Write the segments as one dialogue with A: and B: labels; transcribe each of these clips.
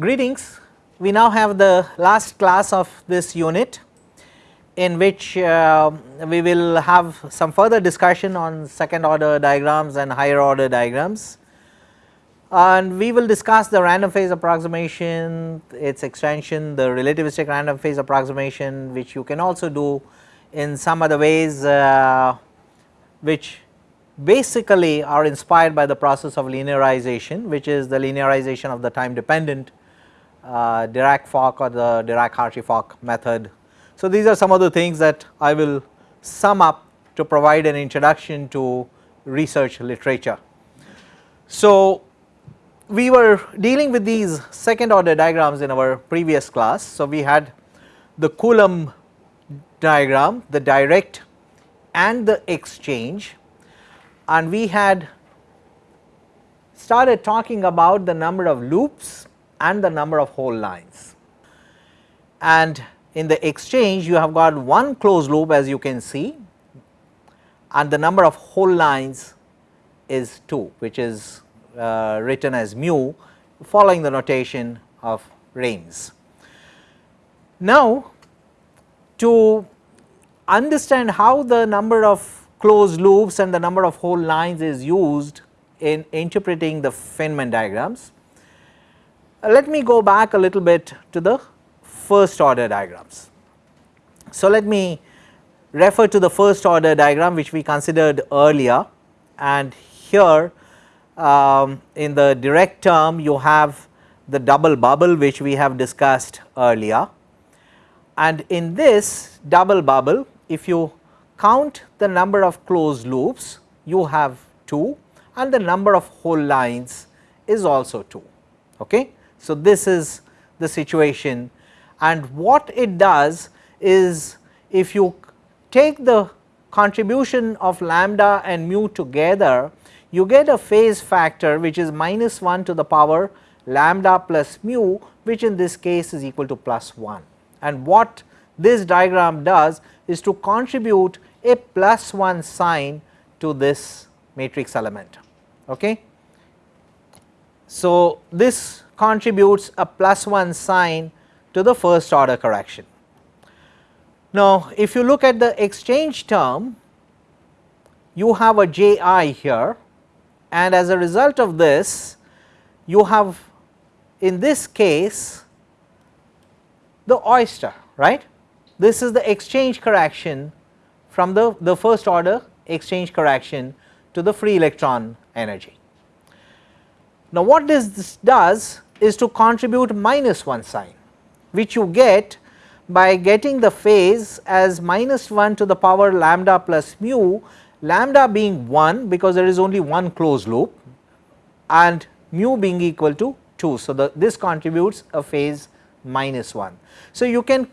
A: Greetings, we now have the last class of this unit in which uh, we will have some further discussion on second order diagrams and higher order diagrams. And we will discuss the random phase approximation, its extension, the relativistic random phase approximation which you can also do in some other ways uh, which basically are inspired by the process of linearization which is the linearization of the time dependent uh, Dirac-Fock or the Dirac-Hartree-Fock method. So, these are some of the things that I will sum up to provide an introduction to research literature. So, we were dealing with these second order diagrams in our previous class. So, we had the Coulomb diagram, the direct and the exchange and we had started talking about the number of loops and the number of hole lines. And in the exchange you have got one closed loop as you can see and the number of hole lines is 2 which is uh, written as mu following the notation of Raimes. Now to understand how the number of closed loops and the number of hole lines is used in interpreting the Feynman diagrams, let me go back a little bit to the first order diagrams. So, let me refer to the first order diagram which we considered earlier and here um, in the direct term you have the double bubble which we have discussed earlier and in this double bubble if you count the number of closed loops you have 2 and the number of hole lines is also 2. Okay. So, this is the situation and what it does is if you take the contribution of lambda and mu together you get a phase factor which is minus 1 to the power lambda plus mu which in this case is equal to plus 1 and what this diagram does is to contribute a plus 1 sign to this matrix element. Okay. So, this contributes a plus 1 sign to the first order correction. Now, if you look at the exchange term, you have a j i here and as a result of this you have in this case the oyster right. This is the exchange correction from the, the first order exchange correction to the free electron energy. Now, what this does is to contribute minus 1 sign which you get by getting the phase as minus 1 to the power lambda plus mu lambda being 1 because there is only one closed loop and mu being equal to 2. So, the, this contributes a phase minus 1. So, you can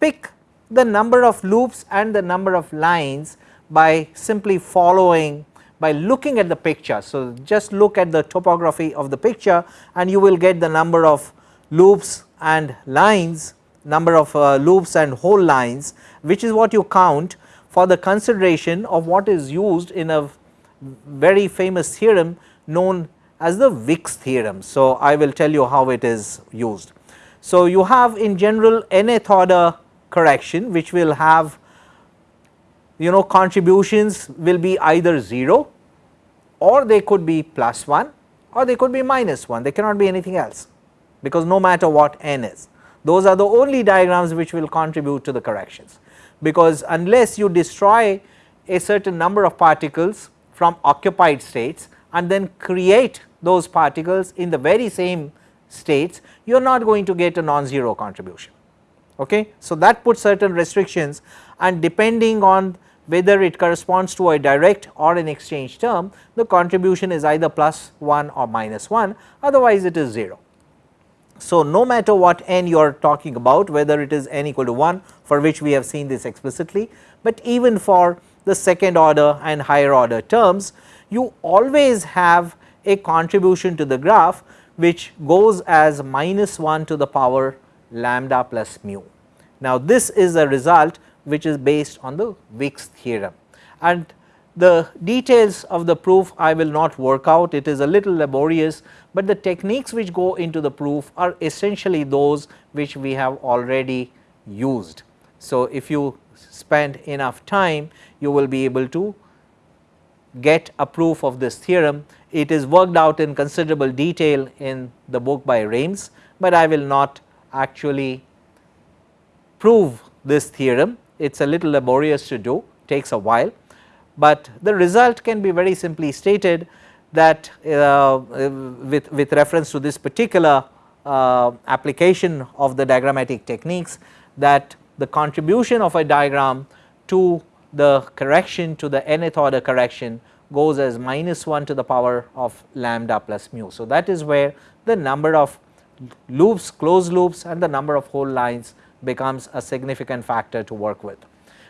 A: pick the number of loops and the number of lines by simply following by looking at the picture. So, just look at the topography of the picture and you will get the number of loops and lines number of uh, loops and hole lines which is what you count for the consideration of what is used in a very famous theorem known as the Wick's theorem. So, I will tell you how it is used. So, you have in general nth order correction which will have you know contributions will be either 0 or they could be plus 1 or they could be minus 1 they cannot be anything else because no matter what n is those are the only diagrams which will contribute to the corrections because unless you destroy a certain number of particles from occupied states and then create those particles in the very same states you are not going to get a non-zero contribution. Okay. So, that puts certain restrictions and depending on whether it corresponds to a direct or an exchange term the contribution is either plus 1 or minus 1 otherwise it is 0. So, no matter what n you are talking about whether it is n equal to 1 for which we have seen this explicitly, but even for the second order and higher order terms you always have a contribution to the graph which goes as minus 1 to the power lambda plus mu. Now, this is a result which is based on the Wick's theorem and The details of the proof I will not work out, it is a little laborious, but the techniques which go into the proof are essentially those which we have already used. So, if you spend enough time you will be able to get a proof of this theorem. It is worked out in considerable detail in the book by Raimes, but I will not actually prove this theorem. It is a little laborious to do, takes a while, but the result can be very simply stated that uh, with, with reference to this particular uh, application of the diagrammatic techniques that the contribution of a diagram to the correction to the nth order correction goes as minus 1 to the power of lambda plus mu. So, that is where the number of loops closed loops and the number of hole lines becomes a significant factor to work with.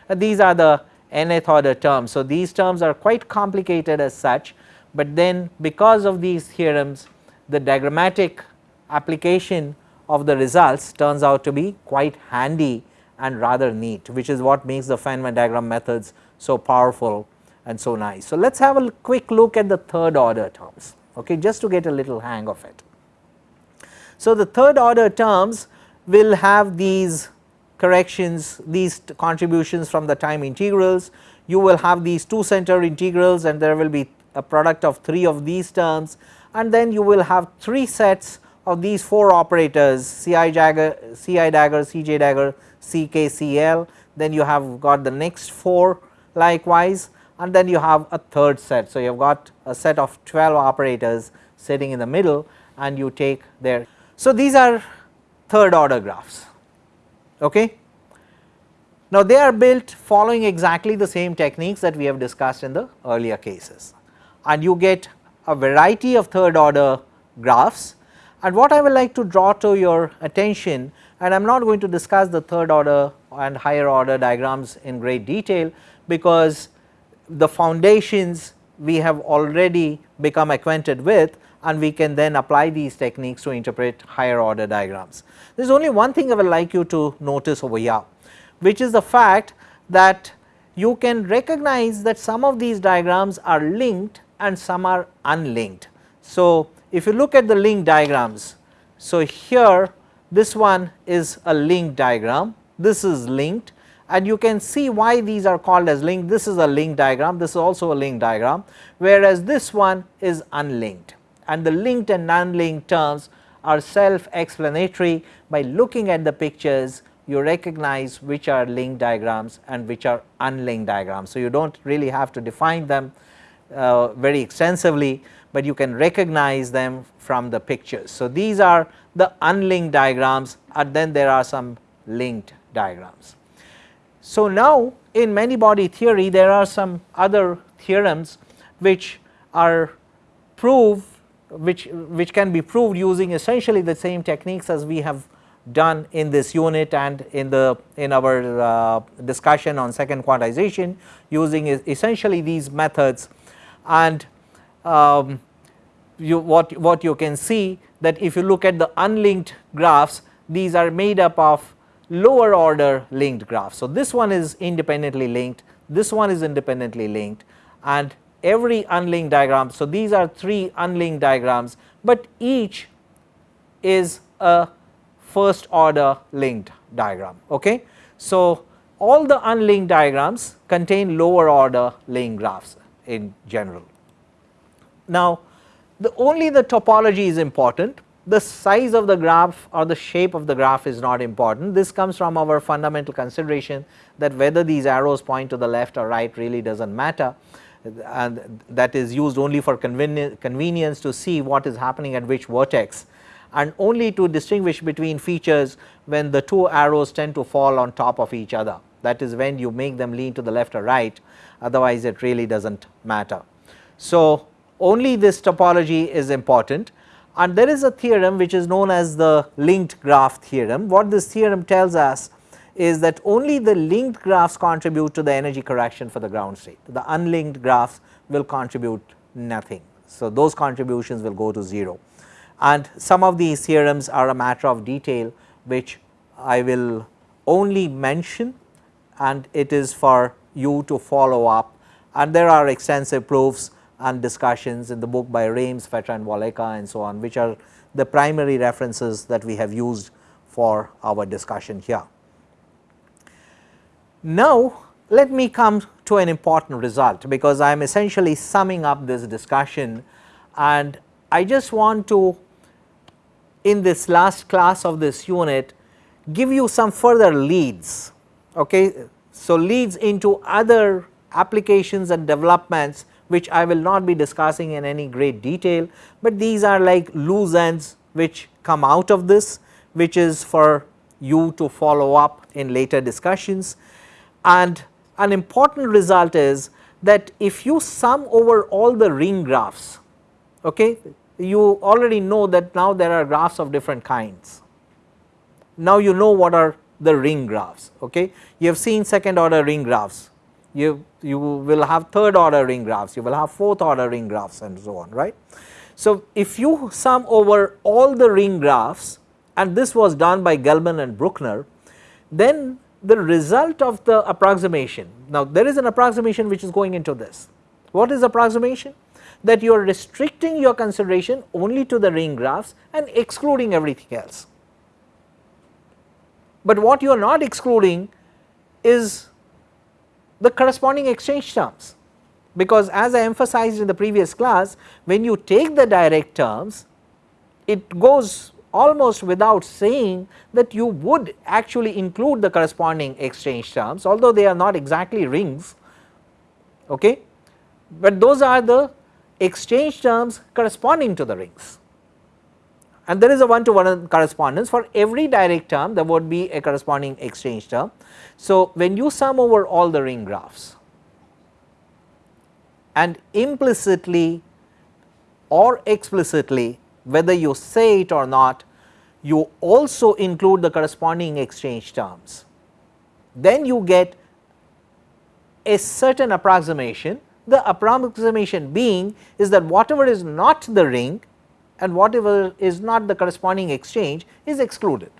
A: And these are the nth order terms. So, these terms are quite complicated as such, but then because of these theorems the diagrammatic application of the results turns out to be quite handy and rather neat which is what makes the Feynman diagram methods so powerful and so nice. So, let us have a quick look at the third order terms okay, just to get a little hang of it. So, the third order terms will have these corrections these contributions from the time integrals you will have these two center integrals and there will be a product of 3 of these terms and then you will have 3 sets of these 4 operators Ci dagger, Ci dagger, Cj dagger, Ck, Cl then you have got the next 4 likewise and then you have a third set. So, you have got a set of 12 operators sitting in the middle and you take their. So, these are third order graphs. Okay. Now, they are built following exactly the same techniques that we have discussed in the earlier cases and you get a variety of third order graphs and what I would like to draw to your attention and I am not going to discuss the third order and higher order diagrams in great detail because the foundations we have already become acquainted with and we can then apply these techniques to interpret higher order diagrams. There is only one thing I would like you to notice over here which is the fact that you can recognize that some of these diagrams are linked and some are unlinked. So, if you look at the link diagrams, so here this one is a link diagram, this is linked and you can see why these are called as linked. This is a link diagram, this is also a link diagram, whereas this one is unlinked and the linked and unlinked terms are self explanatory by looking at the pictures you recognize which are linked diagrams and which are unlinked diagrams. So, you do not really have to define them uh, very extensively, but you can recognize them from the pictures. So, these are the unlinked diagrams and then there are some linked diagrams. So, now in many body theory there are some other theorems which are proved which, which can be proved using essentially the same techniques as we have done in this unit and in the in our uh, discussion on second quantization using essentially these methods and um, you what what you can see that if you look at the unlinked graphs these are made up of lower order linked graphs. So, this one is independently linked, this one is independently linked and every unlinked diagram. So, these are 3 unlinked diagrams, but each is a first order linked diagram. Okay. So, all the unlinked diagrams contain lower order linked graphs in general. Now, the only the topology is important the size of the graph or the shape of the graph is not important. This comes from our fundamental consideration that whether these arrows point to the left or right really does not matter and that is used only for convenience to see what is happening at which vertex and only to distinguish between features when the two arrows tend to fall on top of each other that is when you make them lean to the left or right otherwise it really does not matter. So, only this topology is important and there is a theorem which is known as the linked graph theorem. What this theorem tells us is that only the linked graphs contribute to the energy correction for the ground state, the unlinked graphs will contribute nothing. So, those contributions will go to 0 and some of these theorems are a matter of detail which I will only mention and it is for you to follow up and there are extensive proofs and discussions in the book by Raimes, Fetter and Walecka and so on which are the primary references that we have used for our discussion here. Now, let me come to an important result because I am essentially summing up this discussion and I just want to in this last class of this unit give you some further leads. Okay. So, leads into other applications and developments which I will not be discussing in any great detail, but these are like loose ends which come out of this which is for you to follow up in later discussions. And an important result is that if you sum over all the ring graphs, okay, you already know that now there are graphs of different kinds. Now you know what are the ring graphs, okay. You have seen second order ring graphs, you, you will have third order ring graphs, you will have fourth order ring graphs and so on, right. So, if you sum over all the ring graphs and this was done by Gell-Mann and Brueckner, then the result of the approximation, now there is an approximation which is going into this. What is approximation? That you are restricting your consideration only to the ring graphs and excluding everything else. But what you are not excluding is the corresponding exchange terms because as I emphasized in the previous class when you take the direct terms it goes almost without saying that you would actually include the corresponding exchange terms although they are not exactly rings okay but those are the exchange terms corresponding to the rings and there is a one to one correspondence for every direct term there would be a corresponding exchange term. So, when you sum over all the ring graphs and implicitly or explicitly whether you say it or not you also include the corresponding exchange terms. Then you get a certain approximation the approximation being is that whatever is not the ring and whatever is not the corresponding exchange is excluded.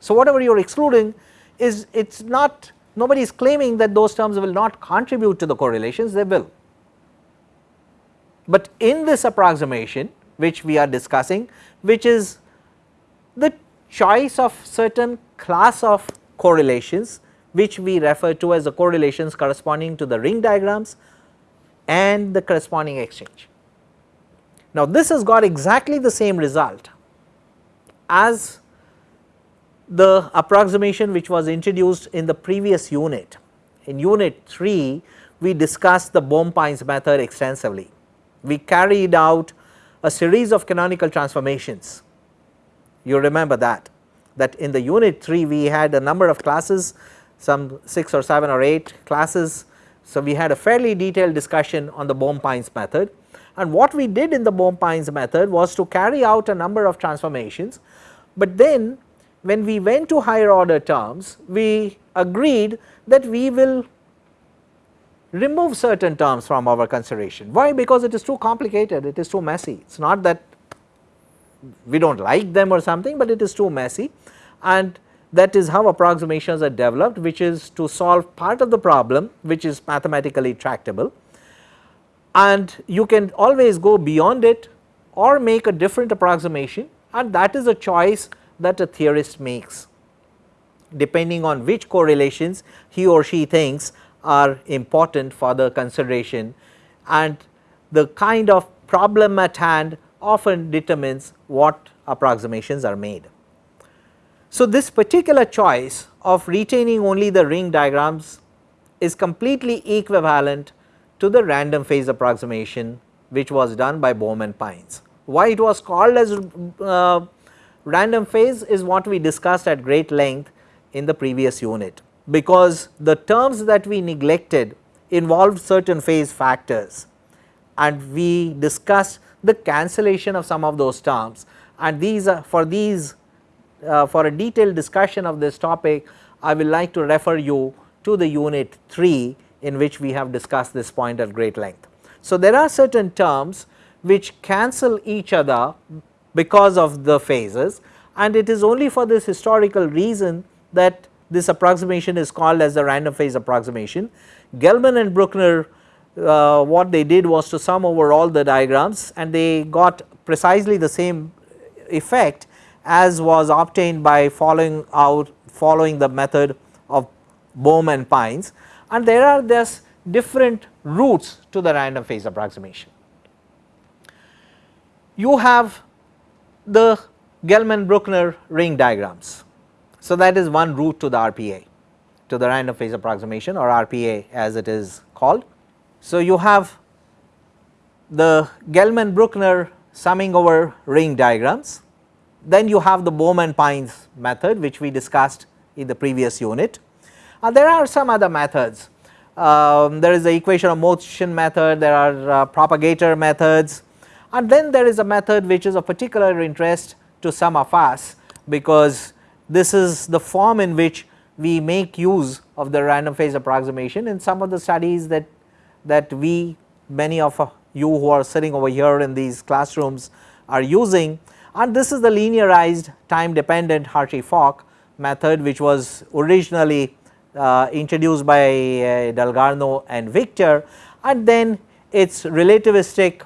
A: So, whatever you are excluding is it is not nobody is claiming that those terms will not contribute to the correlations they will. But in this approximation which we are discussing which is the choice of certain class of correlations which we refer to as the correlations corresponding to the ring diagrams and the corresponding exchange. Now this has got exactly the same result as the approximation which was introduced in the previous unit. In unit 3 we discussed the Bohm-Pines method extensively. We carried out a series of canonical transformations. You remember that, that in the unit 3 we had a number of classes some 6 or 7 or 8 classes. So, we had a fairly detailed discussion on the Bohm-Pines method and what we did in the Bohm-Pines method was to carry out a number of transformations, but then when we went to higher order terms we agreed that we will remove certain terms from our consideration. Why? Because it is too complicated, it is too messy, it is not that we do not like them or something, but it is too messy. And that is how approximations are developed which is to solve part of the problem which is mathematically tractable. And you can always go beyond it or make a different approximation. And that is a choice that a theorist makes depending on which correlations he or she thinks are important for the consideration and the kind of problem at hand often determines what approximations are made. So, this particular choice of retaining only the ring diagrams is completely equivalent to the random phase approximation which was done by Bohm and Pines. Why it was called as uh, random phase is what we discussed at great length in the previous unit because the terms that we neglected involved certain phase factors. And we discussed the cancellation of some of those terms. And these are for these uh, for a detailed discussion of this topic I will like to refer you to the unit 3 in which we have discussed this point at great length. So, there are certain terms which cancel each other because of the phases. And it is only for this historical reason that this approximation is called as the random phase approximation. Gell-Mann and Brueckner uh, what they did was to sum over all the diagrams and they got precisely the same effect as was obtained by following out following the method of Bohm and Pines and there are thus different routes to the random phase approximation. You have the Gell-Mann-Brueckner ring diagrams. So, that is one route to the RPA to the random phase approximation or RPA as it is called. So, you have the Gell-Mann-Brueckner summing over ring diagrams, then you have the Bohm-Pines method which we discussed in the previous unit. Uh, there are some other methods, um, there is the equation of motion method, there are uh, propagator methods and then there is a method which is of particular interest to some of us because this is the form in which we make use of the random phase approximation in some of the studies that that we many of you who are sitting over here in these classrooms are using. And this is the linearized time dependent Hartree-Fock method which was originally uh, introduced by uh, Dalgarno and Victor. And then its relativistic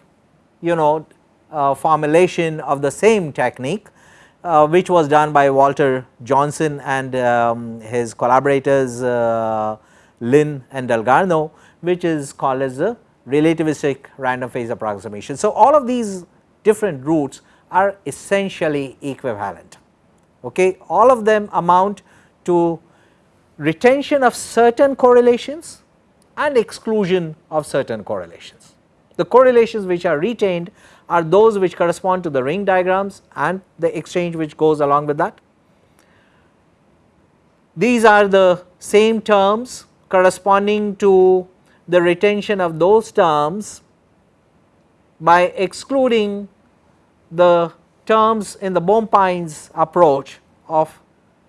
A: you know uh, formulation of the same technique uh, which was done by Walter Johnson and um, his collaborators uh, Lin and Dalgarno which is called as the relativistic random phase approximation. So, all of these different routes are essentially equivalent okay all of them amount to retention of certain correlations and exclusion of certain correlations. The correlations which are retained are those which correspond to the ring diagrams and the exchange which goes along with that. These are the same terms corresponding to the retention of those terms by excluding the terms in the Bohm-Pines approach of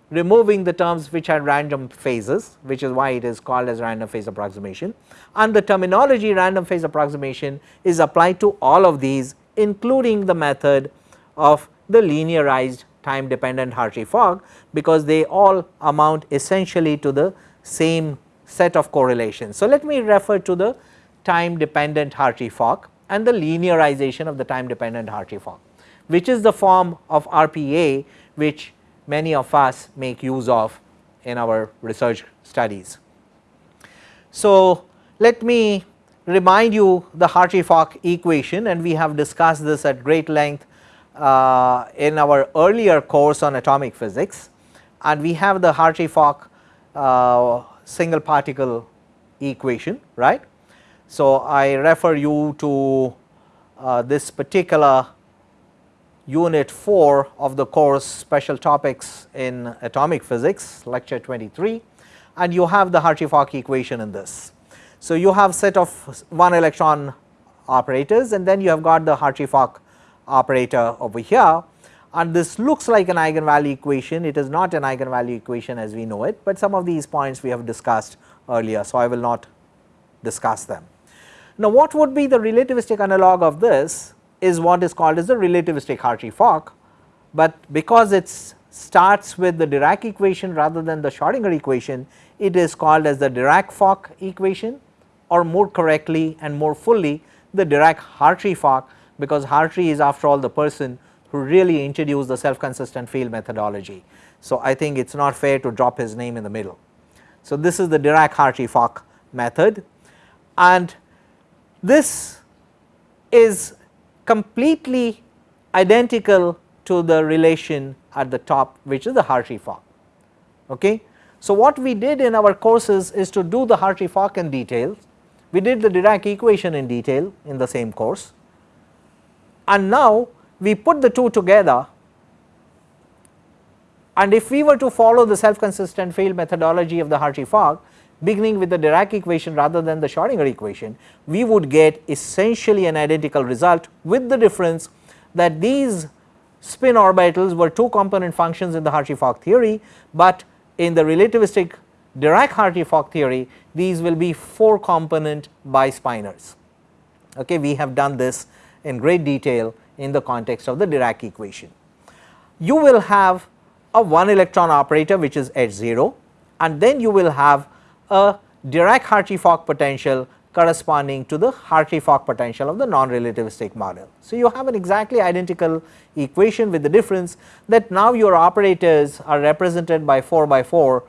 A: removing the terms which had random phases which is why it is called as random phase approximation and the terminology random phase approximation is applied to all of these including the method of the linearized time dependent Hartree-Fock because they all amount essentially to the same set of correlations. So, let me refer to the time dependent Hartree-Fock and the linearization of the time dependent Hartree-Fock which is the form of RPA which many of us make use of in our research studies. So, let me remind you the Hartree-Fock equation and we have discussed this at great length uh, in our earlier course on atomic physics and we have the Hartree-Fock uh, single particle equation right. So, I refer you to uh, this particular unit 4 of the course special topics in atomic physics lecture 23 and you have the Hartree-Fock equation in this. So, you have set of 1 electron operators and then you have got the Hartree-Fock operator over here and this looks like an eigenvalue equation it is not an eigenvalue equation as we know it, but some of these points we have discussed earlier. So, I will not discuss them. Now, what would be the relativistic analog of this is what is called as the relativistic Hartree-Fock, but because it starts with the Dirac equation rather than the Schrodinger equation, it is called as the Dirac-Fock equation or more correctly and more fully the Dirac-Hartree-Fock because Hartree is after all the person who really introduced the self consistent field methodology. So, I think it is not fair to drop his name in the middle. So, this is the Dirac-Hartree-Fock method and this is completely identical to the relation at the top which is the Hartree-Fock. Okay. So, what we did in our courses is to do the Hartree-Fock in detail, we did the Dirac equation in detail in the same course. And now we put the two together. And if we were to follow the self consistent field methodology of the Hartree-Fock beginning with the Dirac equation rather than the Schrodinger equation, we would get essentially an identical result with the difference that these spin orbitals were two component functions in the Hartree-Fock theory, but in the relativistic Dirac-Hartree-Fock theory these will be 4 component bispinors. Okay, we have done this in great detail in the context of the Dirac equation. You will have a 1 electron operator which is H 0 and then you will have a Dirac-Hartree-Fock potential corresponding to the Hartree-Fock potential of the non-relativistic model. So, you have an exactly identical equation with the difference that now your operators are represented by 4 by 4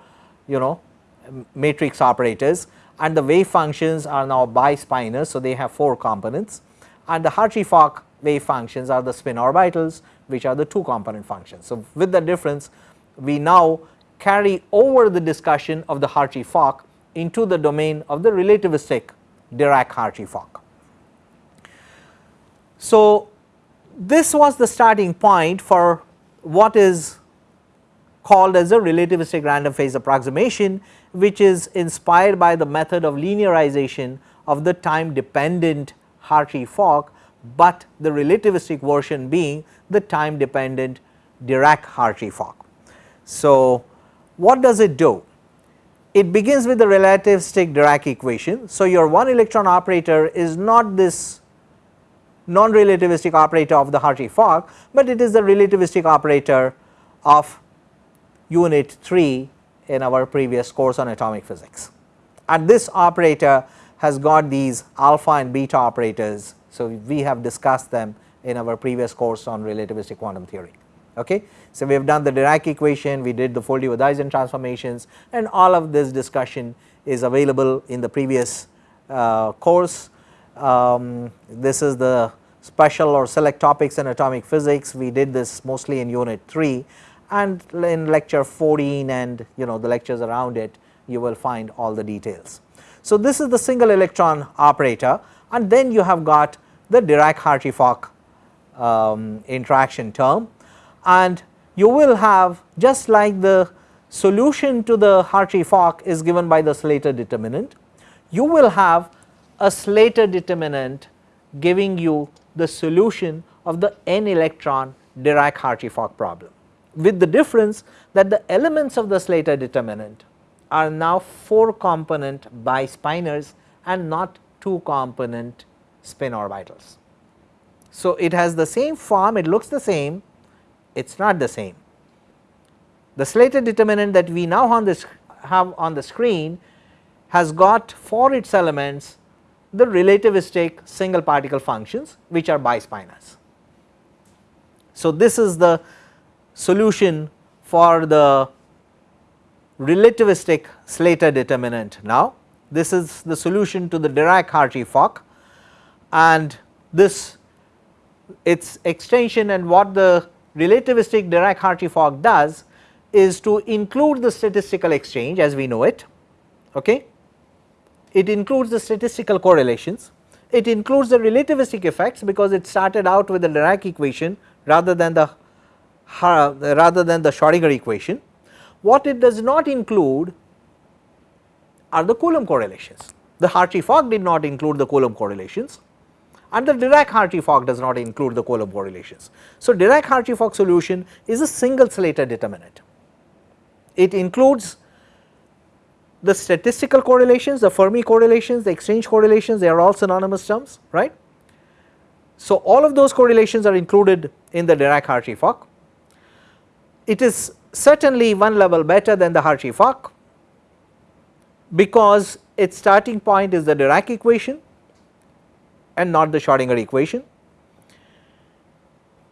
A: you know matrix operators and the wave functions are now bispinors. So, they have 4 components and the Hartree-Fock wave functions are the spin orbitals which are the 2 component functions. So, with the difference we now carry over the discussion of the Hartree-Fock into the domain of the relativistic Dirac-Hartree-Fock. So, this was the starting point for what is called as a relativistic random phase approximation which is inspired by the method of linearization of the time dependent Hartree-Fock, but the relativistic version being the time dependent Dirac-Hartree-Fock. So, what does it do? It begins with the relativistic Dirac equation. So, your one electron operator is not this non-relativistic operator of the Hartree-Fock, but it is the relativistic operator of unit 3 in our previous course on atomic physics. And this operator has got these alpha and beta operators. So, we have discussed them in our previous course on relativistic quantum theory. Okay. So, we have done the Dirac equation, we did the Foldy-Wouthuysen transformations and all of this discussion is available in the previous uh, course. Um, this is the special or select topics in atomic physics, we did this mostly in unit 3 and in lecture 14 and you know the lectures around it you will find all the details. So, this is the single electron operator. And then you have got the Dirac-Hartree-Fock um, interaction term. And you will have just like the solution to the Hartree-Fock is given by the Slater determinant, you will have a Slater determinant giving you the solution of the n electron Dirac-Hartree-Fock problem with the difference that the elements of the Slater determinant are now 4 component bispinors and not 2 component spin orbitals. So, it has the same form, it looks the same, it is not the same. The Slater determinant that we now on this have on the screen has got for its elements the relativistic single particle functions which are bispinors. So, this is the solution for the relativistic Slater determinant now. This is the solution to the Dirac-Hartree-Fock and this its extension and what the relativistic Dirac-Hartree-Fock does is to include the statistical exchange as we know it. Okay. It includes the statistical correlations, it includes the relativistic effects because it started out with the Dirac equation rather than the rather than the Schrodinger equation. What it does not include are the Coulomb correlations. The Hartree-Fock did not include the Coulomb correlations and the Dirac-Hartree-Fock does not include the Coulomb correlations. So, Dirac-Hartree-Fock solution is a single Slater determinant. It includes the statistical correlations, the Fermi correlations, the exchange correlations, they are all synonymous terms, right. So, all of those correlations are included in the Dirac-Hartree-Fock it is certainly one level better than the Hartree-Fock because its starting point is the Dirac equation and not the Schrodinger equation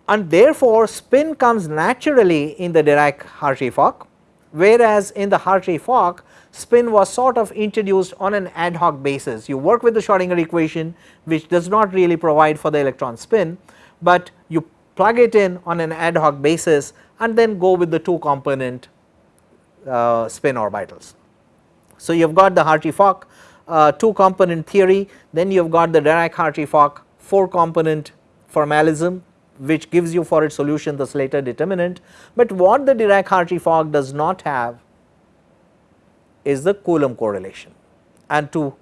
A: and therefore spin comes naturally in the Dirac Hartree-Fock whereas in the Hartree-Fock spin was sort of introduced on an ad hoc basis. You work with the Schrodinger equation which does not really provide for the electron spin, but you plug it in on an ad hoc basis and then go with the 2 component uh, spin orbitals. So, you have got the Hartree-Fock uh, 2 component theory, then you have got the Dirac-Hartree-Fock 4 component formalism which gives you for its solution the Slater determinant, but what the Dirac-Hartree-Fock does not have is the Coulomb correlation. And to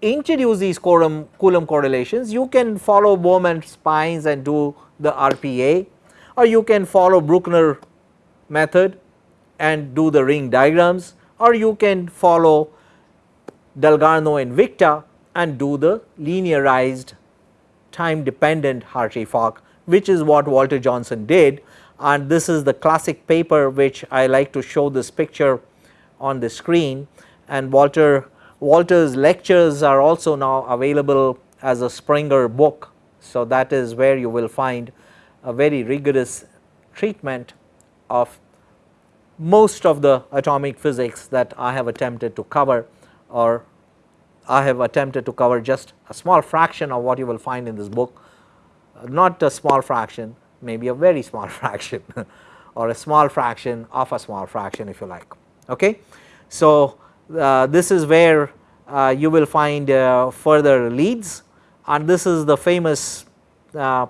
A: introduce these Coulomb, Coulomb correlations you can follow Bohm-Pines and do the RPA or you can follow Brueckner method and do the ring diagrams. Or you can follow Dalgarno and Victor and do the linearized time dependent Hartree-Fock which is what Walter Johnson did. And this is the classic paper which I like to show this picture on the screen. And Walter Walter's lectures are also now available as a Springer book. So, that is where you will find a very rigorous treatment of most of the atomic physics that I have attempted to cover or I have attempted to cover just a small fraction of what you will find in this book, not a small fraction maybe a very small fraction or a small fraction of a small fraction if you like. Okay. So, uh, this is where uh, you will find uh, further leads and this is the famous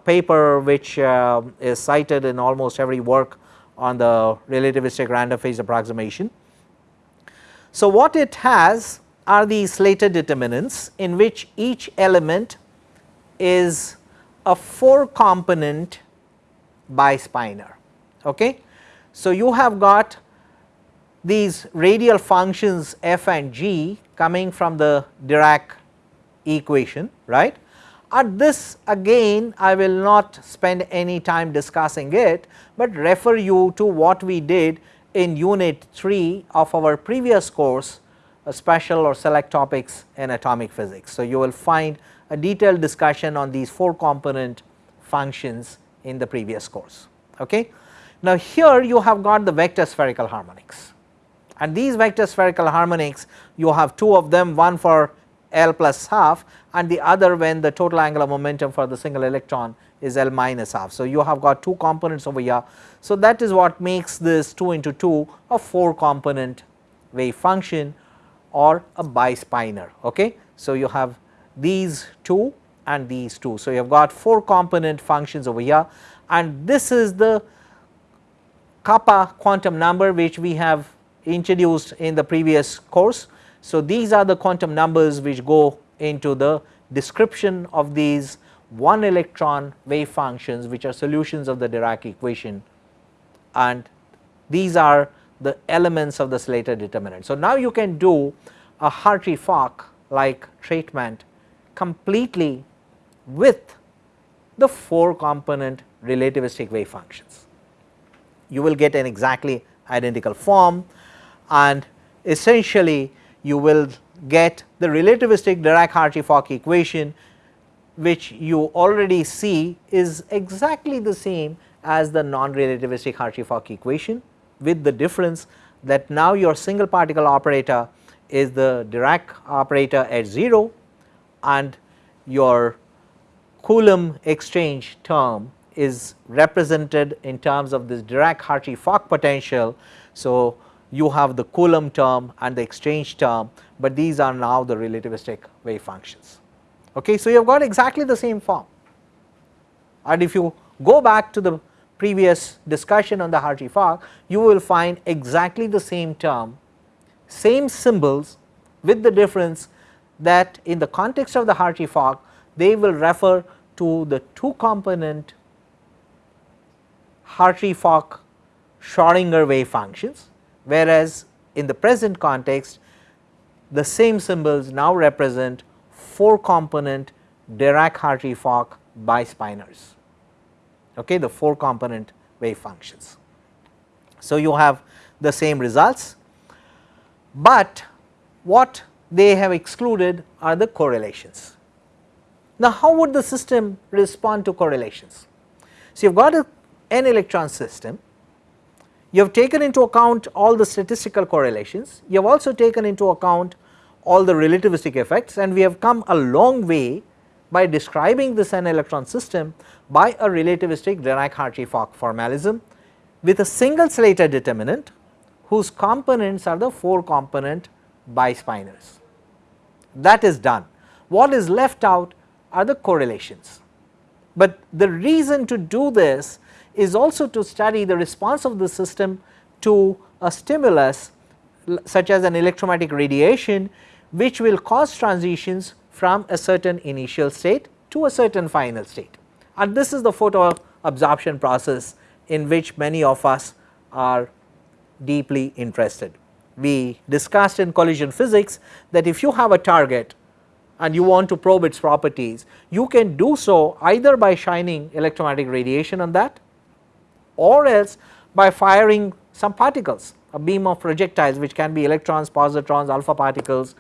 A: paper which uh, is cited in almost every work on the relativistic random phase approximation. So, what it has are these Slater determinants in which each element is a 4 component bispinor. Okay. So, you have got these radial functions f and g coming from the Dirac equation right. At this again I will not spend any time discussing it, but refer you to what we did in unit 3 of our previous course a special or select topics in atomic physics. So, you will find a detailed discussion on these 4 component functions in the previous course. Okay. Now, here you have got the vector spherical harmonics and these vector spherical harmonics you have two of them one for L plus half and the other when the total angular momentum for the single electron is L minus half. So, you have got two components over here. So, that is what makes this 2 into 2 a 4 component wave function or a bispinor. Okay. So, you have these two and these two. So, you have got 4 component functions over here and this is the kappa quantum number which we have introduced in the previous course. So, these are the quantum numbers which go into the description of these one electron wave functions which are solutions of the Dirac equation and these are the elements of the Slater determinant. So, now you can do a Hartree-Fock like treatment completely with the 4 component relativistic wave functions. You will get an exactly identical form and essentially you will get the relativistic Dirac-Hartree-Fock equation which you already see is exactly the same as the non-relativistic Hartree-Fock equation with the difference that now your single particle operator is the Dirac operator at 0 and your Coulomb exchange term is represented in terms of this Dirac Hartree-Fock potential. So, you have the Coulomb term and the exchange term, but these are now the relativistic wave functions. Okay. So, you have got exactly the same form and if you go back to the previous discussion on the Hartree-Fock, you will find exactly the same term, same symbols with the difference that in the context of the Hartree-Fock they will refer to the two component Hartree-Fock Schrodinger wave functions, whereas in the present context the same symbols now represent 4 component Dirac Hartree-Fock bispinors, okay, the 4 component wave functions. So, you have the same results, but what they have excluded are the correlations. Now, how would the system respond to correlations? So, you have got a n electron system, you have taken into account all the statistical correlations, you have also taken into account all the relativistic effects and we have come a long way by describing this n electron system by a relativistic Dirac-Hartree-Fock formalism with a single Slater determinant whose components are the 4 component bispinors. That is done. What is left out are the correlations. But the reason to do this is also to study the response of the system to a stimulus such as an electromagnetic radiation which will cause transitions from a certain initial state to a certain final state. And this is the photo absorption process in which many of us are deeply interested. We discussed in collision physics that if you have a target and you want to probe its properties, you can do so either by shining electromagnetic radiation on that or else by firing some particles a beam of projectiles which can be electrons, positrons, alpha particles.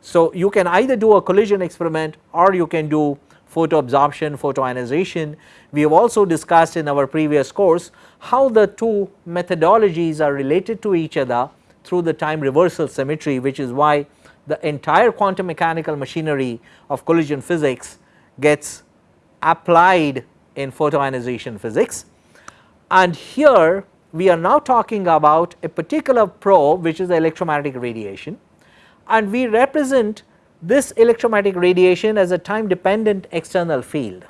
A: So, you can either do a collision experiment or you can do photo absorption, photoionization. We have also discussed in our previous course how the two methodologies are related to each other through the time reversal symmetry which is why the entire quantum mechanical machinery of collision physics gets applied in photoionization physics. And here we are now talking about a particular probe which is electromagnetic radiation and we represent this electromagnetic radiation as a time dependent external field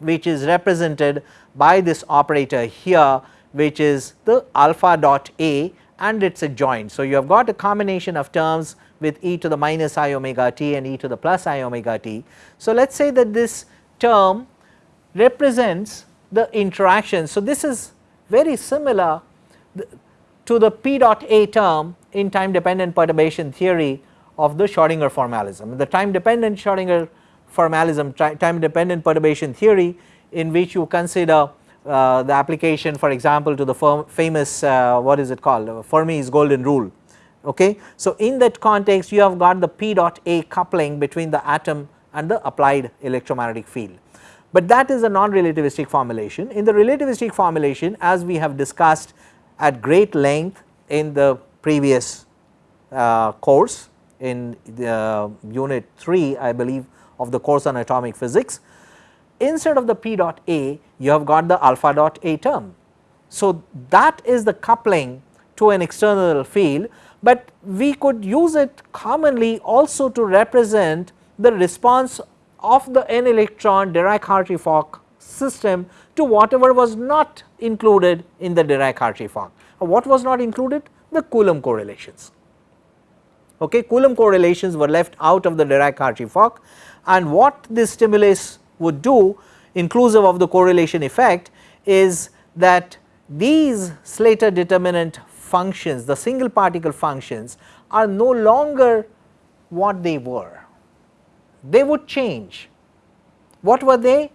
A: which is represented by this operator here which is the alpha dot A and it is a joint. So, you have got a combination of terms with e to the minus i omega t and e to the plus i omega t. So, let us say that this term represents the interaction. So, this is very similar to the p dot a term in time dependent perturbation theory of the Schrodinger formalism. The time dependent Schrodinger formalism time dependent perturbation theory in which you consider uh, the application for example to the famous uh, what is it called Fermi's golden rule okay. So, in that context you have got the p dot a coupling between the atom and the applied electromagnetic field but that is a non-relativistic formulation. In the relativistic formulation as we have discussed at great length in the previous uh, course in the uh, unit 3 I believe of the course on atomic physics, instead of the p dot a you have got the alpha dot a term. So, that is the coupling to an external field, but we could use it commonly also to represent the response of the n electron Dirac-Hartree-Fock system to whatever was not included in the Dirac-Hartree-Fock. What was not included? The Coulomb correlations. Okay, Coulomb correlations were left out of the Dirac-Hartree-Fock and what this stimulus would do inclusive of the correlation effect is that these Slater determinant functions the single particle functions are no longer what they were they would change. What were they?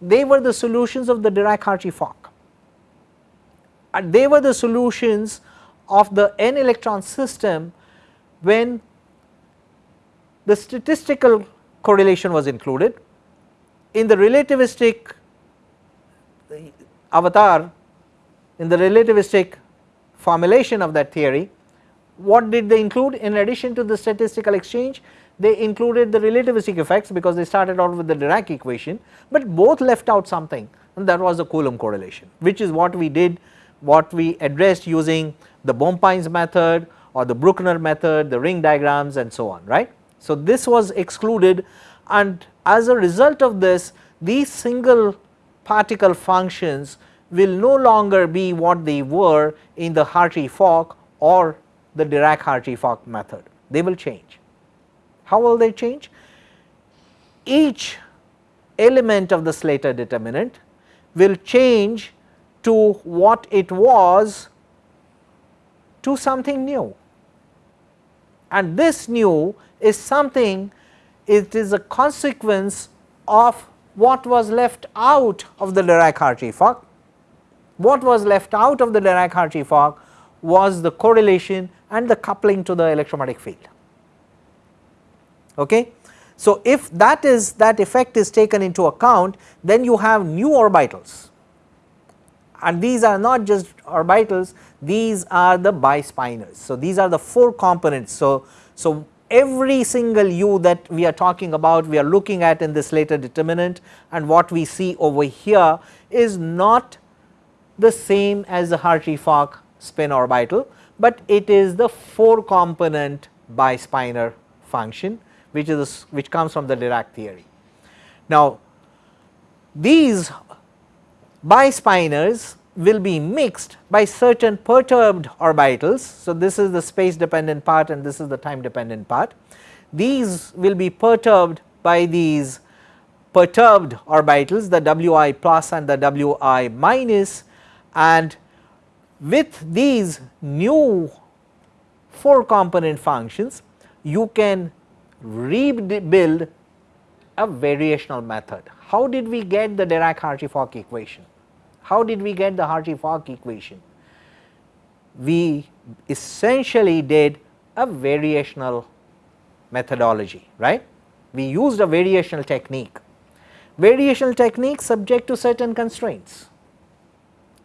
A: They were the solutions of the Dirac-Hartree-Fock and they were the solutions of the n electron system when the statistical correlation was included. In the relativistic avatar, in the relativistic formulation of that theory, what did they include in addition to the statistical exchange? they included the relativistic effects because they started out with the Dirac equation, but both left out something and that was the Coulomb correlation which is what we did what we addressed using the Bohm-Pines method or the Brueckner method, the ring diagrams and so on right. So, this was excluded and as a result of this these single particle functions will no longer be what they were in the Hartree-Fock or the Dirac-Hartree-Fock method, they will change. How will they change? Each element of the Slater determinant will change to what it was to something new and this new is something it is a consequence of what was left out of the Dirac-Hartree-Fock. What was left out of the Dirac-Hartree-Fock was the correlation and the coupling to the electromagnetic field. Okay. So, if that is that effect is taken into account then you have new orbitals and these are not just orbitals these are the bispinors. So, these are the 4 components. So, so every single u that we are talking about we are looking at in this Slater determinant and what we see over here is not the same as the Hartree-Fock spin orbital, but it is the 4 component bispinor function which is which comes from the Dirac theory. Now, these bispinors will be mixed by certain perturbed orbitals. So, this is the space dependent part and this is the time dependent part. These will be perturbed by these perturbed orbitals the Wi plus and the Wi minus and with these new 4 component functions you can rebuild a variational method. How did we get the Dirac-Hartree-Fock equation? How did we get the Hartree-Fock equation? we essentially did a variational methodology, right. We used a variational technique. Variational technique subject to certain constraints.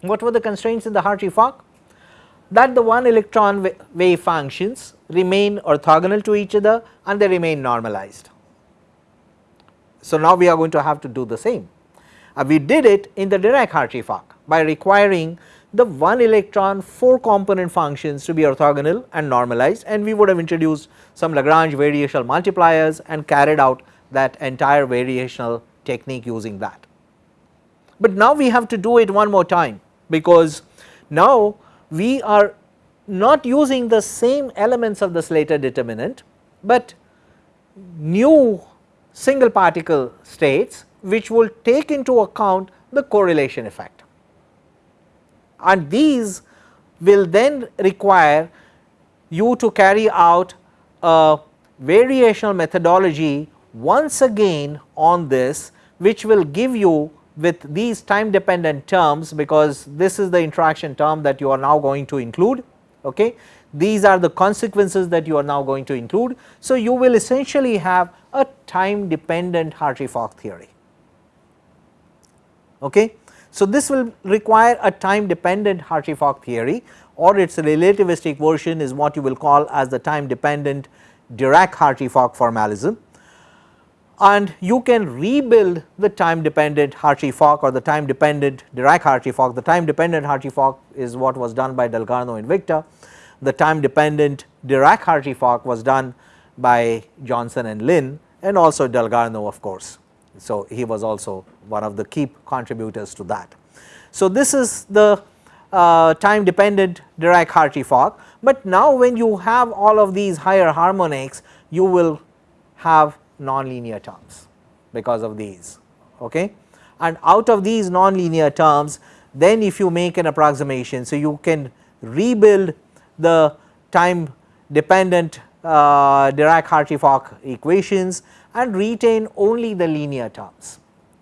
A: What were the constraints in the Hartree-Fock? That the one electron wave functions remain orthogonal to each other and they remain normalized. So, now we are going to have to do the same. Uh, we did it in the Dirac-Hartree-Fock by requiring the one electron 4 component functions to be orthogonal and normalized and we would have introduced some Lagrange variational multipliers and carried out that entire variational technique using that. But now we have to do it one more time because now we are not using the same elements of the Slater determinant, but new single particle states which will take into account the correlation effect. And these will then require you to carry out a variational methodology once again on this which will give you with these time dependent terms because this is the interaction term that you are now going to include. Okay. These are the consequences that you are now going to include. So, you will essentially have a time dependent Hartree-Fock theory. Okay. So, this will require a time dependent Hartree-Fock theory or its relativistic version is what you will call as the time dependent Dirac-Hartree-Fock formalism and you can rebuild the time dependent Hartree-Fock or the time dependent Dirac-Hartree-Fock. The time dependent Hartree-Fock is what was done by Dalgarno and Victor. The time dependent Dirac-Hartree-Fock was done by Johnson and Lin and also Dalgarno of course. So, he was also one of the key contributors to that. So, this is the uh, time dependent Dirac-Hartree-Fock, but now when you have all of these higher harmonics you will have nonlinear terms because of these okay? And out of these nonlinear terms then if you make an approximation so you can rebuild the time dependent uh, Dirac-Hartree-Fock equations and retain only the linear terms.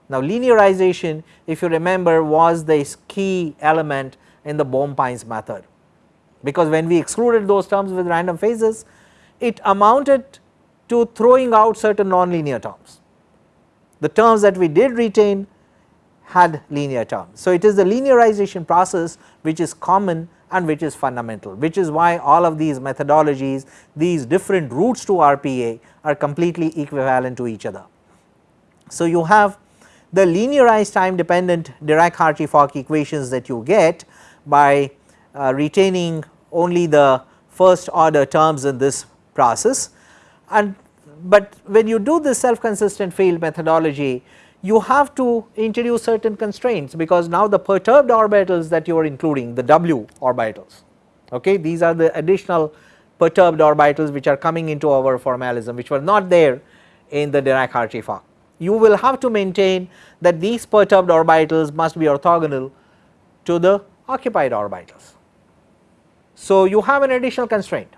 A: Now linearization if you remember was the key element in the Bohm-Pines method because when we excluded those terms with random phases it amounted to throwing out certain nonlinear terms. The terms that we did retain had linear terms. So, it is the linearization process which is common and which is fundamental which is why all of these methodologies these different routes to RPA are completely equivalent to each other. So, you have the linearized time dependent Dirac-Hartree-Fock equations that you get by uh, retaining only the first order terms in this process and but when you do this self consistent field methodology you have to introduce certain constraints because now the perturbed orbitals that you are including the W orbitals okay these are the additional perturbed orbitals which are coming into our formalism which were not there in the Dirac-Hartree-Fock. You will have to maintain that these perturbed orbitals must be orthogonal to the occupied orbitals. So, you have an additional constraint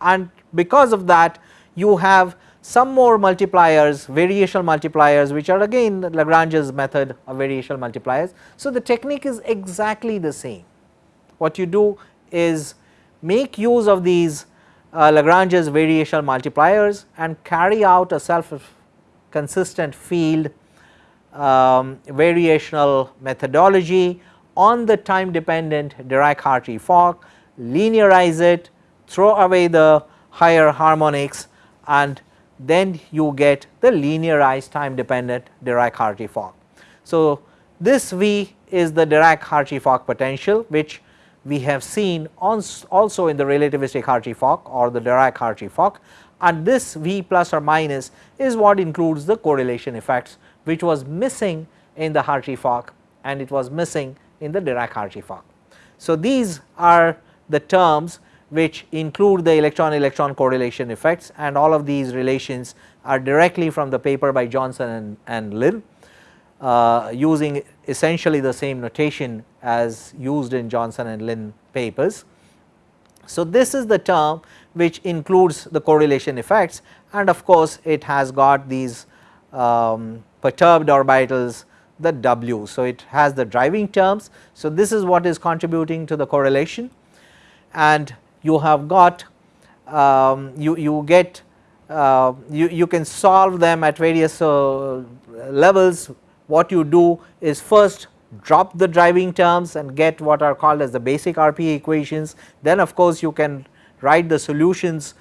A: and because of that you have some more multipliers variational multipliers which are again Lagrange's method of variational multipliers. So, the technique is exactly the same what you do is make use of these uh, Lagrange's variational multipliers and carry out a self consistent field um, variational methodology on the time dependent Dirac-Hartree-Fock, linearize it, throw away the higher harmonics and then you get the linearized time dependent Dirac-Hartree-Fock. So, this V is the Dirac-Hartree-Fock potential which we have seen also in the relativistic Hartree-Fock or the Dirac-Hartree-Fock and this V plus or minus is what includes the correlation effects which was missing in the Hartree-Fock and it was missing in the Dirac-Hartree-Fock. So, these are the terms which include the electron electron correlation effects and all of these relations are directly from the paper by Johnson and, and Lin uh, using essentially the same notation as used in Johnson and Lin papers. So, this is the term which includes the correlation effects and of course, it has got these um, perturbed orbitals the W. So, it has the driving terms. So, this is what is contributing to the correlation and you have got um, you, you get uh, you, you can solve them at various uh, levels. What you do is first drop the driving terms and get what are called as the basic RPA equations. Then of course, you can write the solutions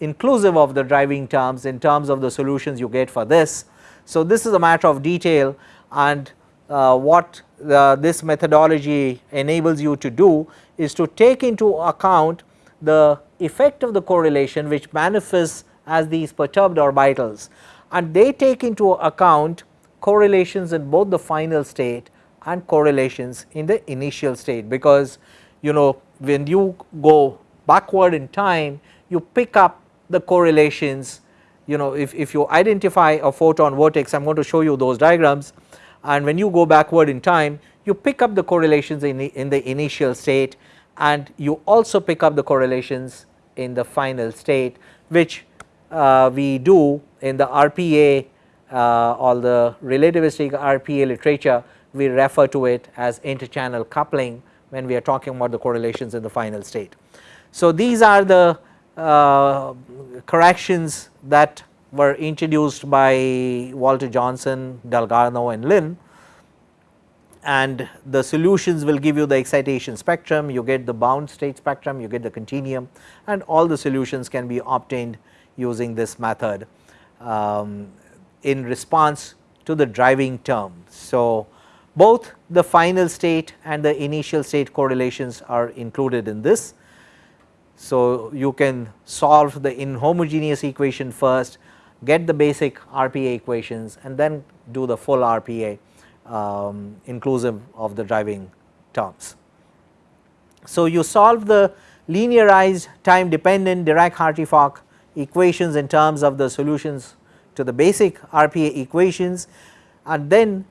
A: inclusive of the driving terms in terms of the solutions you get for this. So, this is a matter of detail and uh, what the, this methodology enables you to do is to take into account the effect of the correlation which manifests as these perturbed orbitals. And they take into account correlations in both the final state and correlations in the initial state. Because you know when you go backward in time you pick up the correlations you know if, if you identify a photon vertex I am going to show you those diagrams. And when you go backward in time you pick up the correlations in the, in the initial state and you also pick up the correlations in the final state which uh, we do in the RPA uh, or the relativistic RPA literature we refer to it as interchannel coupling when we are talking about the correlations in the final state. So, these are the uh, corrections that were introduced by Walter Johnson, Dalgarno and Lin and the solutions will give you the excitation spectrum, you get the bound state spectrum, you get the continuum and all the solutions can be obtained using this method um, in response to the driving term. So, both the final state and the initial state correlations are included in this. So, you can solve the inhomogeneous equation first, get the basic RPA equations and then do the full RPA um, inclusive of the driving terms. So, you solve the linearized time dependent Dirac-Hartree-Fock equations in terms of the solutions to the basic RPA equations and then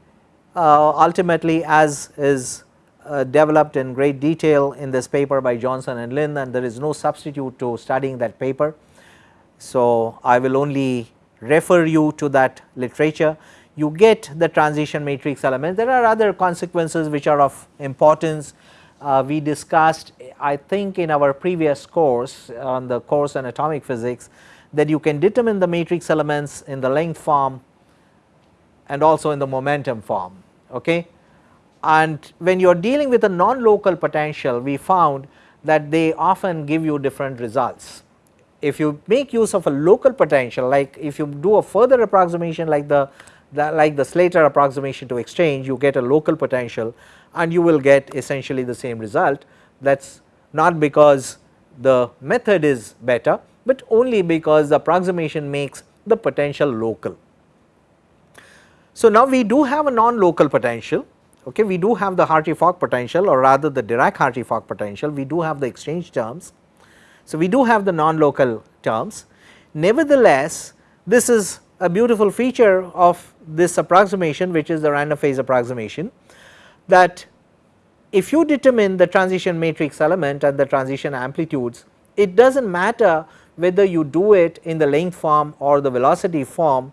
A: uh, ultimately as is uh, developed in great detail in this paper by Johnson and Lin and there is no substitute to studying that paper. So, I will only refer you to that literature you get the transition matrix element. There are other consequences which are of importance. Uh, we discussed I think in our previous course on the course on atomic physics that you can determine the matrix elements in the length form and also in the momentum form. Okay. And when you are dealing with a non-local potential we found that they often give you different results. If you make use of a local potential like if you do a further approximation like the like the Slater approximation to exchange you get a local potential and you will get essentially the same result that is not because the method is better, but only because the approximation makes the potential local. So, now we do have a non-local potential, okay. we do have the Hartree-Fock potential or rather the Dirac-Hartree-Fock potential, we do have the exchange terms. So, we do have the non-local terms. Nevertheless, this is a beautiful feature of this approximation which is the random phase approximation that if you determine the transition matrix element and the transition amplitudes it does not matter whether you do it in the length form or the velocity form.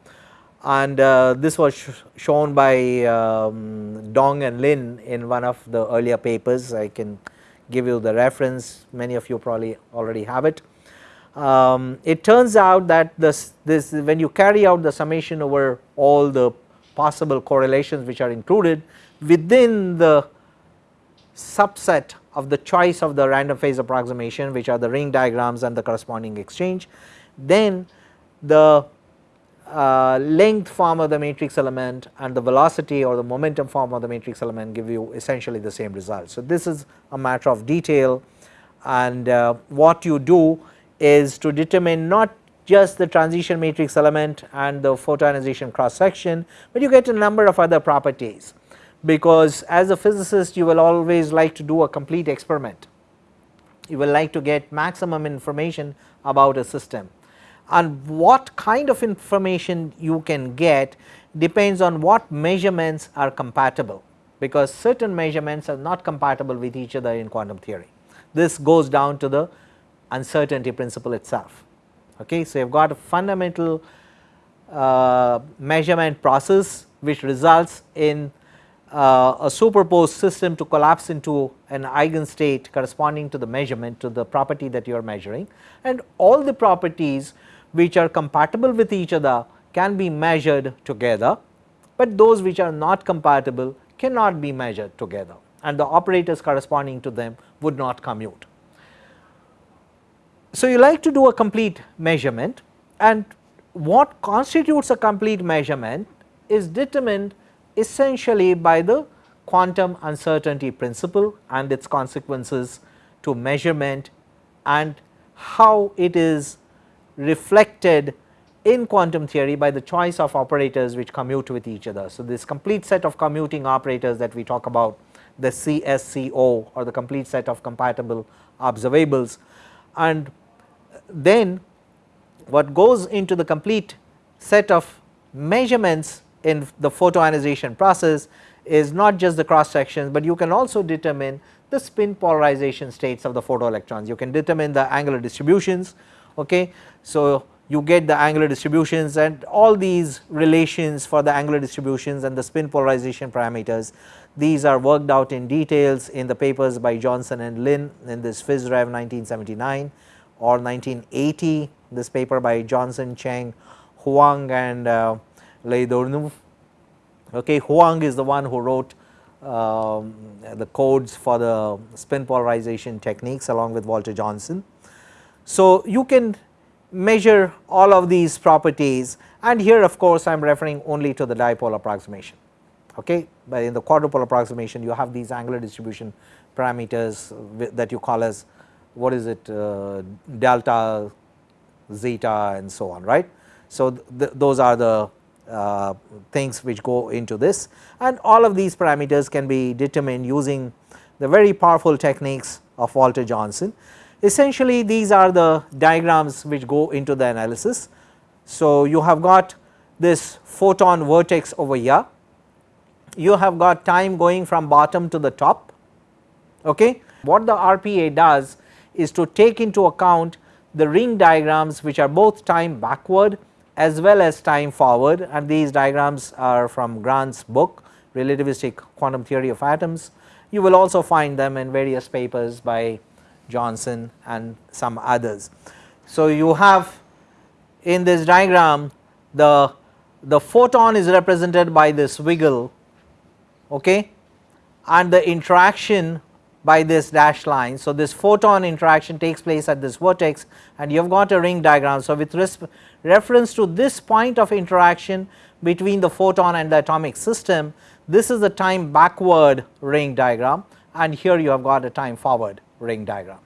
A: And uh, this was sh shown by um, Dong and Lin in one of the earlier papers. I can give you the reference. Many of you probably already have it um, it turns out that this, this when you carry out the summation over all the possible correlations which are included within the subset of the choice of the random phase approximation which are the ring diagrams and the corresponding exchange, then the uh, length form of the matrix element and the velocity or the momentum form of the matrix element give you essentially the same result. So, this is a matter of detail and uh, what you do is to determine not just the transition matrix element and the photoionization cross section, but you get a number of other properties because as a physicist you will always like to do a complete experiment. You will like to get maximum information about a system and what kind of information you can get depends on what measurements are compatible because certain measurements are not compatible with each other in quantum theory. This goes down to the uncertainty principle itself. Okay. So, you have got a fundamental uh, measurement process which results in uh, a superposed system to collapse into an eigenstate corresponding to the measurement to the property that you are measuring and all the properties which are compatible with each other can be measured together, but those which are not compatible cannot be measured together and the operators corresponding to them would not commute. So, you like to do a complete measurement and what constitutes a complete measurement is determined essentially by the quantum uncertainty principle and its consequences to measurement and how it is reflected in quantum theory by the choice of operators which commute with each other. So, this complete set of commuting operators that we talk about the CSCO or the complete set of compatible observables and then what goes into the complete set of measurements in the photoionization process is not just the cross sections, but you can also determine the spin polarization states of the photoelectrons. You can determine the angular distributions. Okay. So, you get the angular distributions and all these relations for the angular distributions and the spin polarization parameters. These are worked out in details in the papers by Johnson and Lin in this PhysRev 1979 or 1980 this paper by Johnson, Cheng, Huang and uh. Okay, Huang is the one who wrote um, the codes for the spin polarization techniques along with Walter Johnson. So, you can measure all of these properties and here of course, I am referring only to the dipole approximation. Okay. But in the quadrupole approximation you have these angular distribution parameters that you call as what is it uh, delta, zeta and so on right. So, th those are the uh, things which go into this and all of these parameters can be determined using the very powerful techniques of Walter Johnson. Essentially these are the diagrams which go into the analysis. So, you have got this photon vertex over here, you have got time going from bottom to the top. Okay. What the RPA does is to take into account the ring diagrams which are both time backward as well as time forward and these diagrams are from Grant's book relativistic quantum theory of atoms. You will also find them in various papers by Johnson and some others. So, you have in this diagram the, the photon is represented by this wiggle okay, and the interaction by this dashed line. So, this photon interaction takes place at this vertex and you have got a ring diagram. So, with reference to this point of interaction between the photon and the atomic system, this is the time backward ring diagram and here you have got a time forward ring diagram.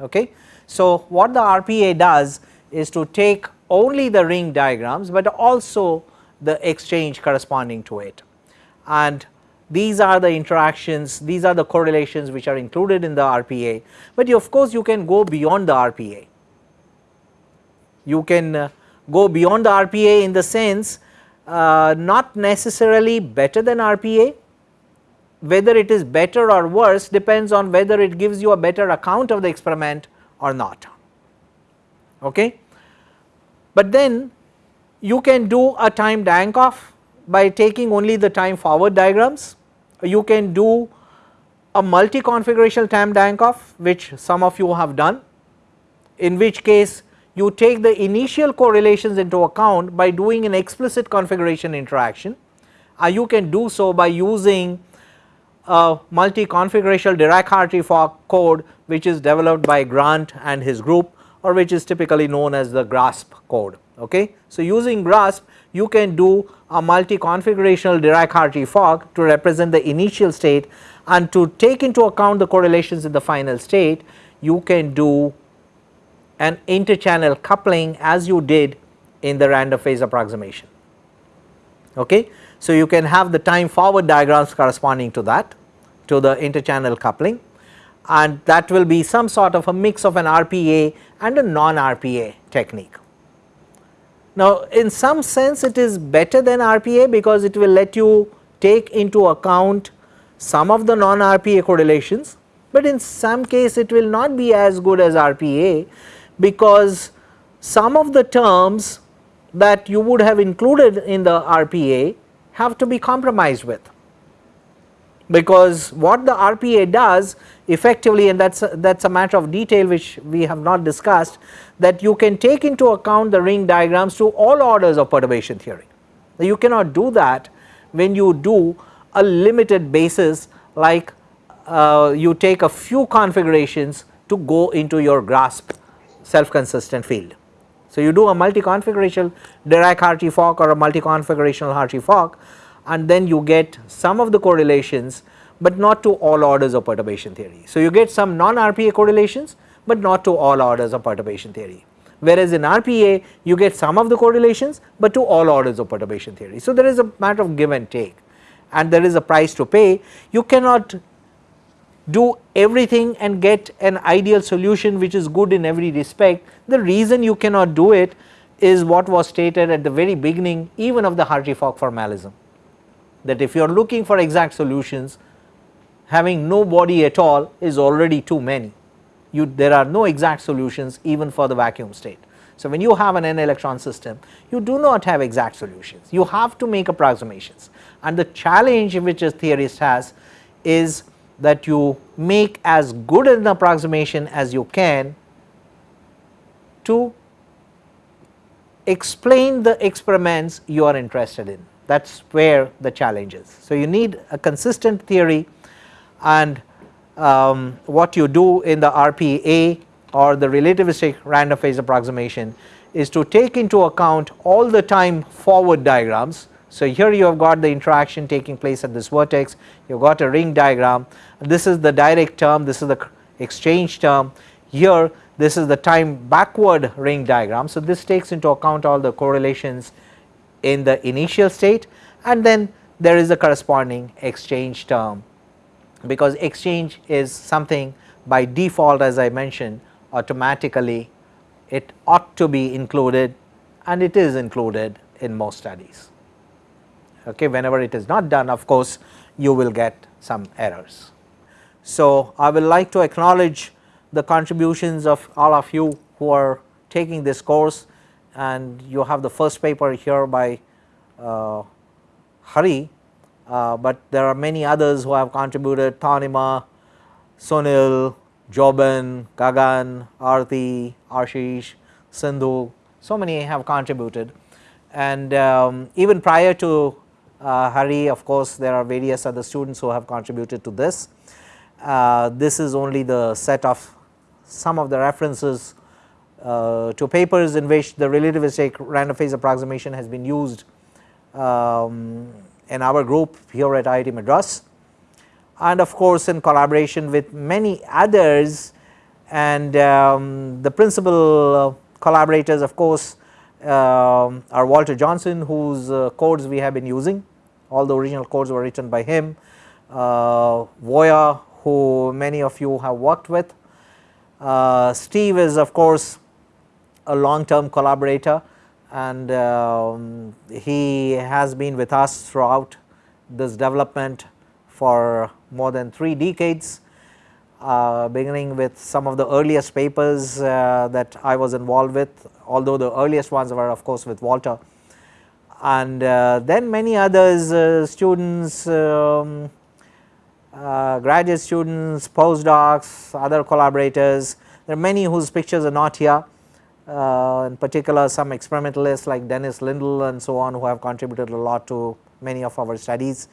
A: Okay. So, what the RPA does is to take only the ring diagrams, but also the exchange corresponding to it and these are the interactions, these are the correlations which are included in the RPA, but you, of course you can go beyond the RPA. You can uh, go beyond the RPA in the sense uh, not necessarily better than RPA, whether it is better or worse depends on whether it gives you a better account of the experiment or not. Okay. But then you can do a Tamm-Dancoff by taking only the time forward diagrams. You can do a multi configurational Tamm-Dancoff which some of you have done in which case you take the initial correlations into account by doing an explicit configuration interaction. Uh, you can do so by using a multi configurational Dirac-Hartree-Fock code which is developed by Grant and his group or which is typically known as the GRASP code. Okay. So, using GRASP you can do a multi configurational Dirac-Hartree-Fock to represent the initial state and to take into account the correlations in the final state you can do an interchannel coupling as you did in the random phase approximation. Okay. So, you can have the time forward diagrams corresponding to that to the interchannel coupling and that will be some sort of a mix of an RPA and a non RPA technique. Now, in some sense it is better than RPA because it will let you take into account some of the non RPA correlations, but in some case it will not be as good as RPA because some of the terms that you would have included in the RPA have to be compromised with. Because what the RPA does effectively and that is that is a matter of detail which we have not discussed that you can take into account the ring diagrams to all orders of perturbation theory. You cannot do that when you do a limited basis like uh, you take a few configurations to go into your GRASP self consistent field. So, you do a multi configurational Dirac Hartree-Fock or a multi configurational Hartree-Fock and then you get some of the correlations but not to all orders of perturbation theory. So, you get some non RPA correlations but not to all orders of perturbation theory whereas in RPA you get some of the correlations but to all orders of perturbation theory. So, there is a matter of give and take and there is a price to pay you cannot do everything and get an ideal solution which is good in every respect. The reason you cannot do it is what was stated at the very beginning even of the Hartree-Fock formalism that if you are looking for exact solutions having no body at all is already too many. You there are no exact solutions even for the vacuum state. So, when you have an n electron system you do not have exact solutions. You have to make approximations. And the challenge which a theorist has is that you make as good an approximation as you can to explain the experiments you are interested in that is where the challenge is. So, you need a consistent theory and um, what you do in the RPA or the relativistic random phase approximation is to take into account all the time forward diagrams. So, here you have got the interaction taking place at this vertex, you have got a ring diagram, this is the direct term, this is the exchange term, here this is the time backward ring diagram. So, this takes into account all the correlations in the initial state and then there is a corresponding exchange term because exchange is something by default as I mentioned automatically it ought to be included and it is included in most studies. Okay, whenever it is not done of course you will get some errors. So, I will like to acknowledge the contributions of all of you who are taking this course and you have the first paper here by uh, Hari uh, but there are many others who have contributed Tanima, Sunil, Joban, Gagan, Arti, Ashish, Sindhu, so many have contributed and um, even prior to uh, Hari of course there are various other students who have contributed to this. Uh, this is only the set of some of the references uh, to papers in which the relativistic random phase approximation has been used um, in our group here at IIT Madras. And of course in collaboration with many others and um, the principal collaborators of course uh, are Walter Johnson whose uh, codes we have been using. All the original codes were written by him, uh, Voya who many of you have worked with, uh, Steve is of course a long term collaborator and um, he has been with us throughout this development for more than 3 decades uh, beginning with some of the earliest papers uh, that I was involved with although the earliest ones were of course with Walter. And uh, then many others uh, students um, uh, graduate students postdocs other collaborators. There are many whose pictures are not here in particular some experimentalists like Dennis Lindle and so on who have contributed a lot to many of our studies.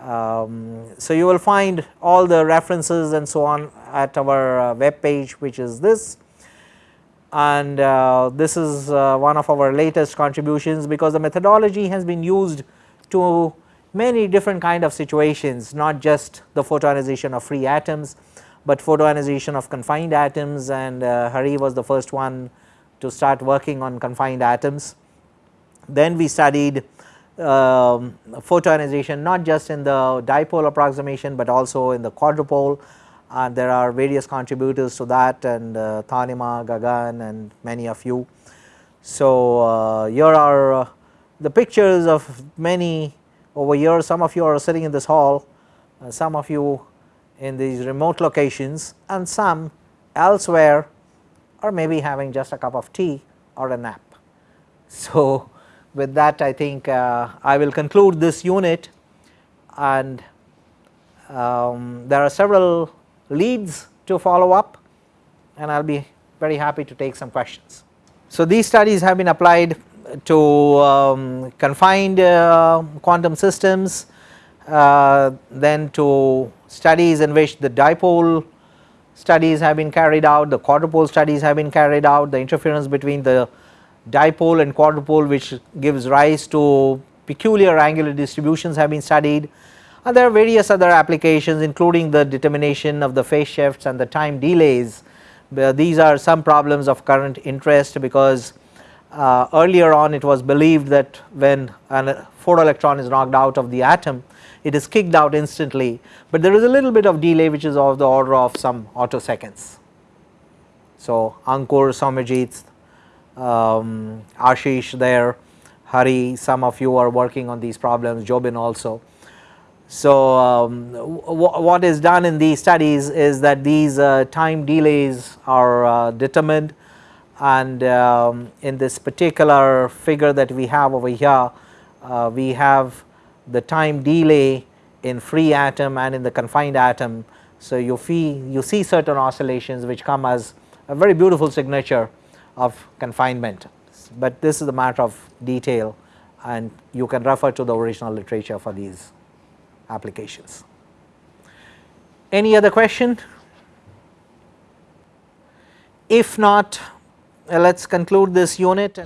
A: Um, so, you will find all the references and so on at our uh, web page which is this and uh, this is uh, one of our latest contributions because the methodology has been used to many different kind of situations not just the photoionization of free atoms, but photoionization of confined atoms and uh, Hari was the first one to start working on confined atoms. Then we studied um, photoionization not just in the dipole approximation, but also in the quadrupole and there are various contributors to that and uh, Tanima, Gagan and many of you. So, uh, here are uh, the pictures of many over here some of you are sitting in this hall, uh, some of you in these remote locations and some elsewhere or maybe having just a cup of tea or a nap. So, with that I think uh, I will conclude this unit and Um, there are several leads to follow up and I will be very happy to take some questions. So, these studies have been applied to um, confined uh, quantum systems, uh, then to studies in which the dipole studies have been carried out, the quadrupole studies have been carried out, the interference between the dipole and quadrupole which gives rise to peculiar angular distributions have been studied and there are various other applications including the determination of the phase shifts and the time delays. These are some problems of current interest because uh, earlier on it was believed that when a photoelectron is knocked out of the atom it is kicked out instantly, but there is a little bit of delay which is of the order of some attoseconds. So, Ankur, Somajit, um, Ashish there, Hari, some of you are working on these problems, Jobin also. So, um, what is done in these studies is that these uh, time delays are uh, determined and um, in this particular figure that we have over here, uh, we have the time delay in free atom and in the confined atom. So, you, fee, you see certain oscillations which come as a very beautiful signature of confinement, but this is a matter of detail and you can refer to the original literature for these applications. Any other question? If not, uh, let us conclude this unit.